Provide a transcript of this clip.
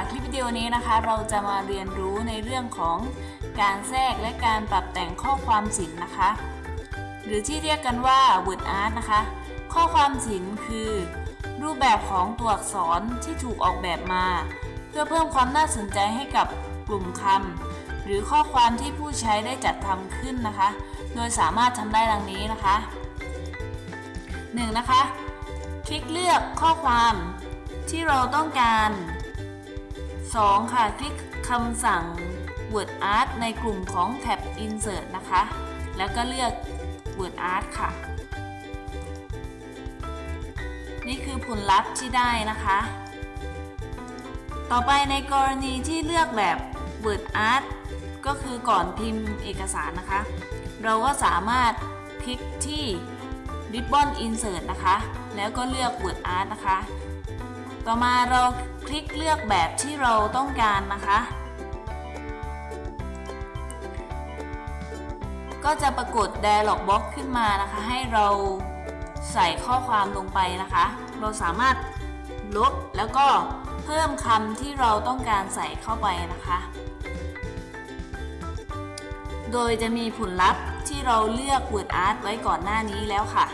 นี้นะคะ เราจะมาเรียนรู้ในเรื่องของการแทรกและการปรับแต่งข้อความศิลป์นะคะ หรือที่เรียกกันว่า word art นะคะ ข้อความศิลป์คือ รูปแบบของตัวอักษรที่ถูกออกแบบมา เพื่อเพิ่มความน่าสนใจให้กับกลุ่มคำหรือข้อความที่ผู้ใช้ได้จัดทำขึ้นนะคะ โดยสามารถทำได้ดังนี้นะคะ 1. นะคะ คลิกเลือกข้อความที่เราต้องการ 2. ค่ะ คลิกคำสั่ง Word Art ในกลุ่มของแท็บ Insert นะคะ แล้วก็เลือก Word Art ค่ะ นี่คือผลลัพธ์ที่ได้นะคะ ต่อไปในกรณีที่เลือกแบบ Word Art ก็คือก่อนพิมพ์เอกสารนะคะ เราก็สามารถคลิกที่ Ribbon Insert นะคะ แล้วก็เลือก Word Art นะคะ ต่อมาเราคลิกเลือกแบบที่เราต้องการนะคะ ก็จะปรากฏ Dialog Box ขึ้นมานะคะ ให้เราใส่ข้อความลงไปนะคะ เราสามารถลบแล้วก็เพิ่มคำที่เราต้องการใส่เข้าไปนะคะ โดยจะมีผลลัพธ์ที่เราเลือก Word Art ไว้ก่อนหน้านี้แล้วค่ะ